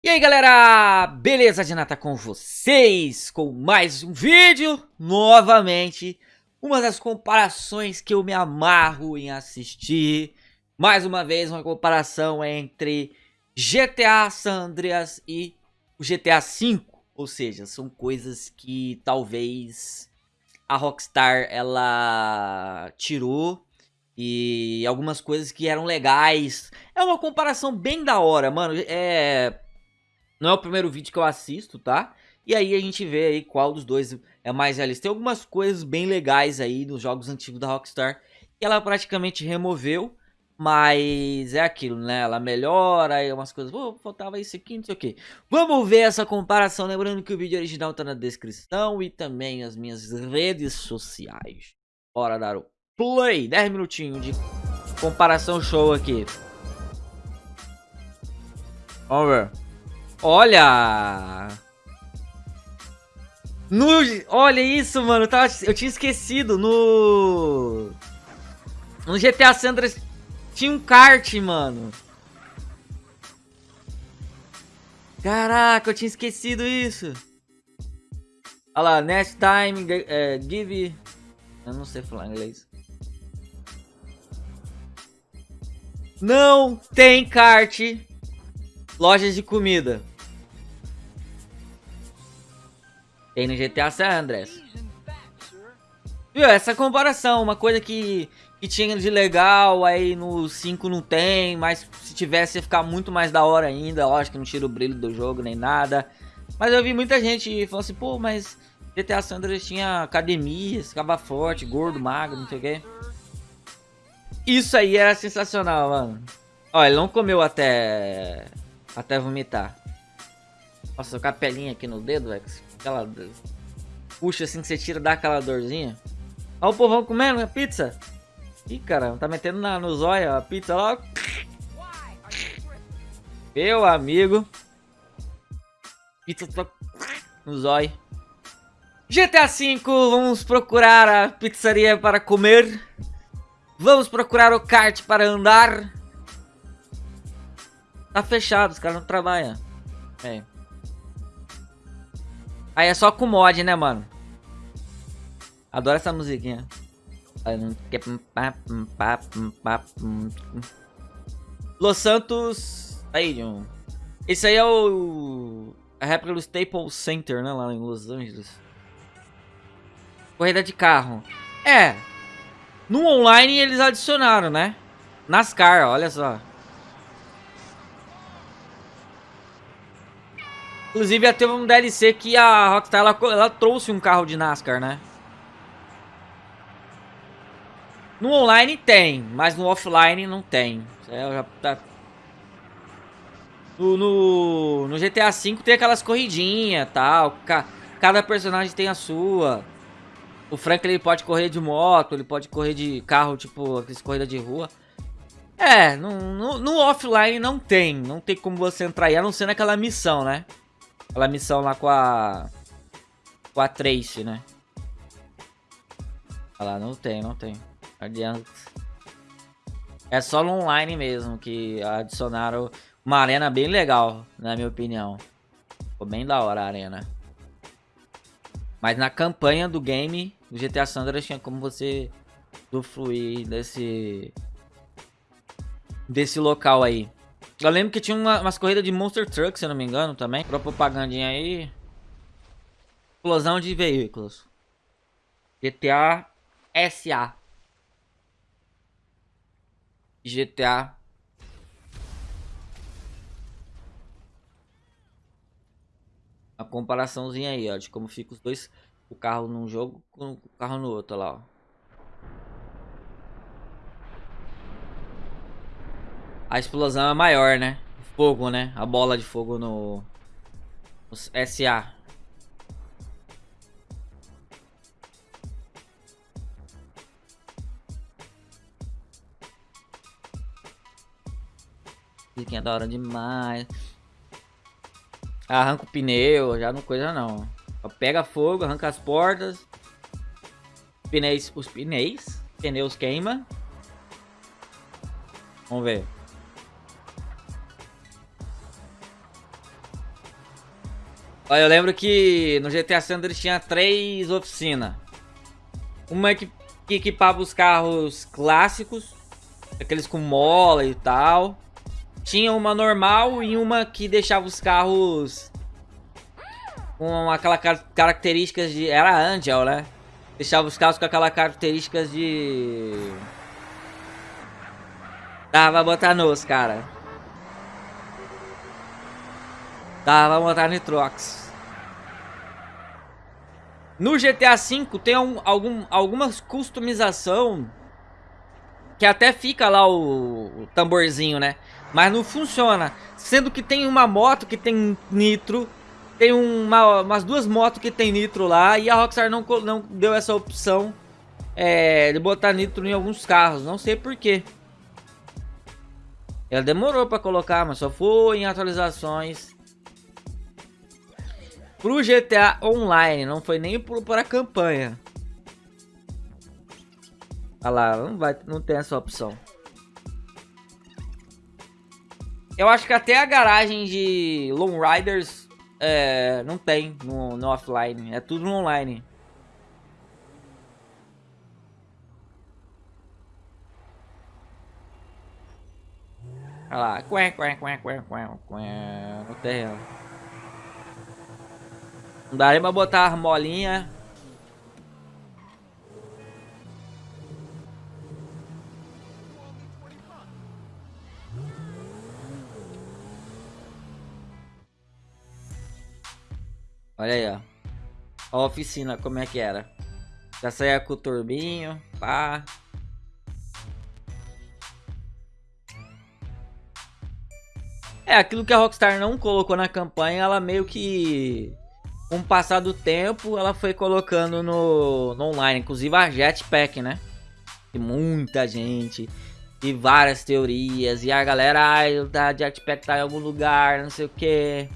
E aí galera, beleza de nata com vocês, com mais um vídeo, novamente, uma das comparações que eu me amarro em assistir, mais uma vez uma comparação entre GTA San Andreas e o GTA V, ou seja, são coisas que talvez a Rockstar ela tirou e algumas coisas que eram legais, é uma comparação bem da hora, mano, é não é o primeiro vídeo que eu assisto, tá? E aí a gente vê aí qual dos dois é mais realista. Tem algumas coisas bem legais aí nos jogos antigos da Rockstar que ela praticamente removeu. Mas é aquilo, né? Ela melhora aí umas coisas. Oh, faltava isso aqui, não sei o que. Vamos ver essa comparação. Lembrando que o vídeo original tá na descrição e também as minhas redes sociais. Bora dar o play. 10 minutinhos de comparação show aqui. Vamos ver. Olha! No, olha isso, mano. Eu, tava, eu tinha esquecido. No... No GTA Sandras tinha um kart, mano. Caraca, eu tinha esquecido isso. Olha lá, next time, uh, give... Eu não sei falar inglês. Não tem kart. Lojas de comida. Tem no GTA San Andreas. Viu, essa comparação, uma coisa que, que tinha de legal, aí no 5 não tem, mas se tivesse ia ficar muito mais da hora ainda, lógico que não tira o brilho do jogo nem nada. Mas eu vi muita gente falando assim, pô, mas GTA San Andreas tinha academia, ficava forte, gordo, magro, não sei o que. Isso aí era sensacional, mano. Ó, ele não comeu até até vomitar. Nossa, a pelinha aqui no dedo, velho. Aquela... Puxa assim que você tira, dá aquela dorzinha. Olha o povão comendo a pizza. Ih, cara, tá metendo na, no zóio a pizza lá. Meu amigo. Pizza tá no zóio. GTA V, vamos procurar a pizzaria para comer. Vamos procurar o kart para andar. Tá fechado, os caras não trabalham. É. Aí é só com mod, né, mano? Adoro essa musiquinha. Los Santos Stadium. Esse aí é o... A réplica do Staples Center, né, lá em Los Angeles. Corrida de carro. É. No online eles adicionaram, né? NASCAR, olha só. Inclusive, teve um DLC que a Rockstar ela, ela trouxe um carro de NASCAR, né? No online tem, mas no offline não tem. É, tá... no, no, no, GTA V tem aquelas corridinhas tal. Cada personagem tem a sua. O Frank ele pode correr de moto, ele pode correr de carro, tipo, aquelas corridas de rua. É, no, no, no, offline não tem. Não tem como você entrar aí, a não ser naquela missão, né? Aquela missão lá com a... Com a Trace, né? Olha lá, não tem, não tem. Adianta. É só no online mesmo que adicionaram uma arena bem legal, na minha opinião. Ficou bem da hora a arena. Mas na campanha do game, do GTA Sandra tinha como você usufruir desse... Desse local aí. Eu lembro que tinha uma, umas corridas de Monster Truck, se eu não me engano, também. Pra propagandinha aí. Explosão de veículos. GTA SA. GTA. A comparaçãozinha aí, ó, de como fica os dois, o carro num jogo com o carro no outro, lá, ó. A explosão é maior, né? Fogo, né? A bola de fogo no, no SA. É da hora demais. Arranca o pneu, já não coisa não. Pega fogo, arranca as portas. Pneus, os pneus, pneus queima. Vamos ver. Eu lembro que no GTA Sanders tinha três oficinas. Uma que, que equipava os carros clássicos, aqueles com mola e tal. Tinha uma normal e uma que deixava os carros com aquela car características de... Era Angel, né? Deixava os carros com aquela características de... Dava botar nos, cara. Dava botar nitrox. No GTA V tem um, algum, algumas customização que até fica lá o, o, tamborzinho, né? Mas não funciona. Sendo que tem uma moto que tem nitro tem uma, umas duas motos que tem nitro lá e a Rockstar não, não deu essa opção é, de botar nitro em alguns carros. Não sei porquê. Ela demorou para colocar, mas só foi em atualizações. Pro GTA Online, não foi nem pro, para a campanha. Olha lá, não, vai, não tem essa opção. Eu acho que até a garagem de Lone Riders é, não tem no, no offline, é tudo no online. Olha lá, quen, quen, quen, quen, quen, quen, no terreno. Não dá nem pra botar a molinha Olha aí, ó. A oficina, como é que era. Já saía com o turbinho, pá. É, aquilo que a Rockstar não colocou na campanha, ela meio que... Com o passar do tempo, ela foi colocando no, no online. Inclusive a Jetpack, né? E muita gente. E várias teorias. E a galera, ah, a Jetpack tá em algum lugar, não sei o que.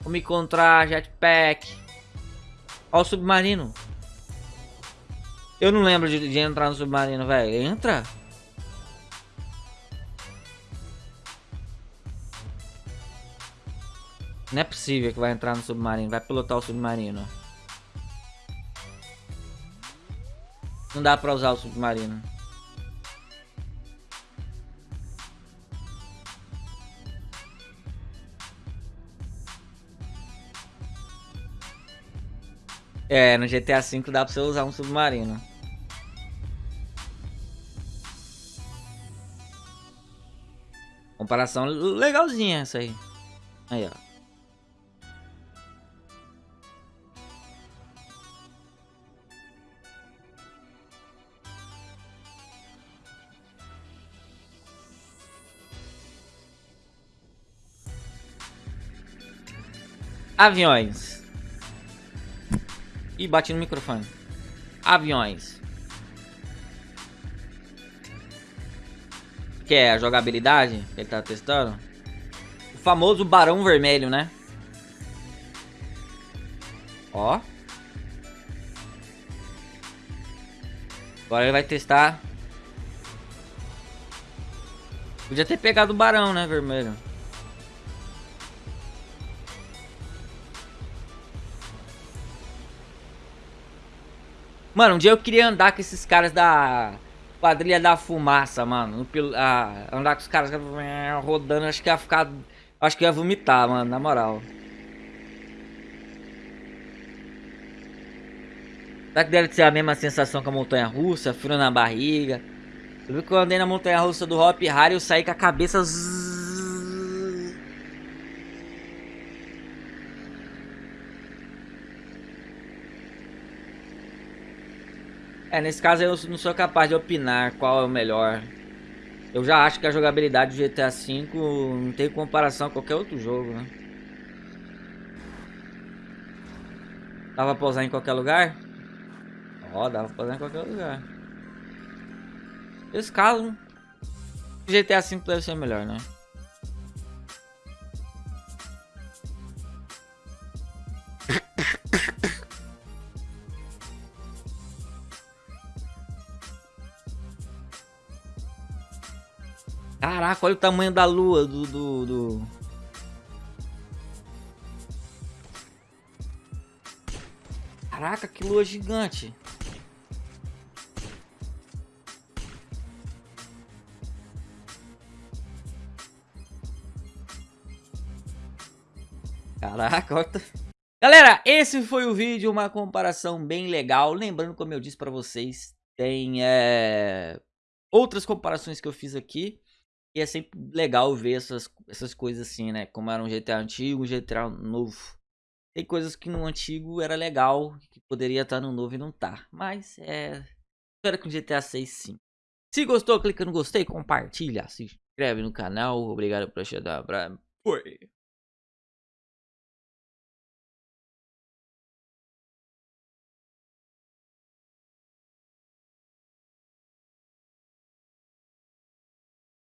Vamos encontrar jetpack. Ó o submarino. Eu não lembro de, de entrar no submarino, velho. Entra. Não é possível que vai entrar no submarino. Vai pilotar o submarino. Não dá pra usar o submarino. É, no GTA V dá pra você usar um submarino. Comparação legalzinha essa aí. Aí, ó. Aviões. E bate no microfone. Aviões. Que é a jogabilidade que ele tá testando. O famoso Barão Vermelho, né? Ó. Agora ele vai testar. Podia ter pegado o Barão, né, vermelho. Mano, um dia eu queria andar com esses caras da quadrilha da fumaça, mano. No, ah, andar com os caras rodando, acho que ia ficar. Acho que ia vomitar, mano, na moral. Será que deve ser a mesma sensação que a montanha russa? Frio na barriga. Eu vi que eu andei na montanha russa do Hop Harry eu saí com a cabeça. Zzz, É, nesse caso eu não sou capaz de opinar qual é o melhor. Eu já acho que a jogabilidade do GTA V não tem comparação a qualquer outro jogo, né? Dava pra usar em qualquer lugar? Ó, oh, dava pra usar em qualquer lugar. Nesse caso, GTA V deve ser melhor, né? Caraca, olha o tamanho da lua do... do, do... Caraca, que lua gigante. Caraca, olha. Galera, esse foi o vídeo, uma comparação bem legal. Lembrando, como eu disse pra vocês, tem é, outras comparações que eu fiz aqui. E é sempre legal ver essas, essas coisas assim, né? Como era um GTA antigo, um GTA novo. Tem coisas que no antigo era legal, que poderia estar no novo e não tá. Mas é... Espero que no GTA 6 sim. Se gostou, clica no gostei, compartilha, se inscreve no canal. Obrigado por assistir. Foi.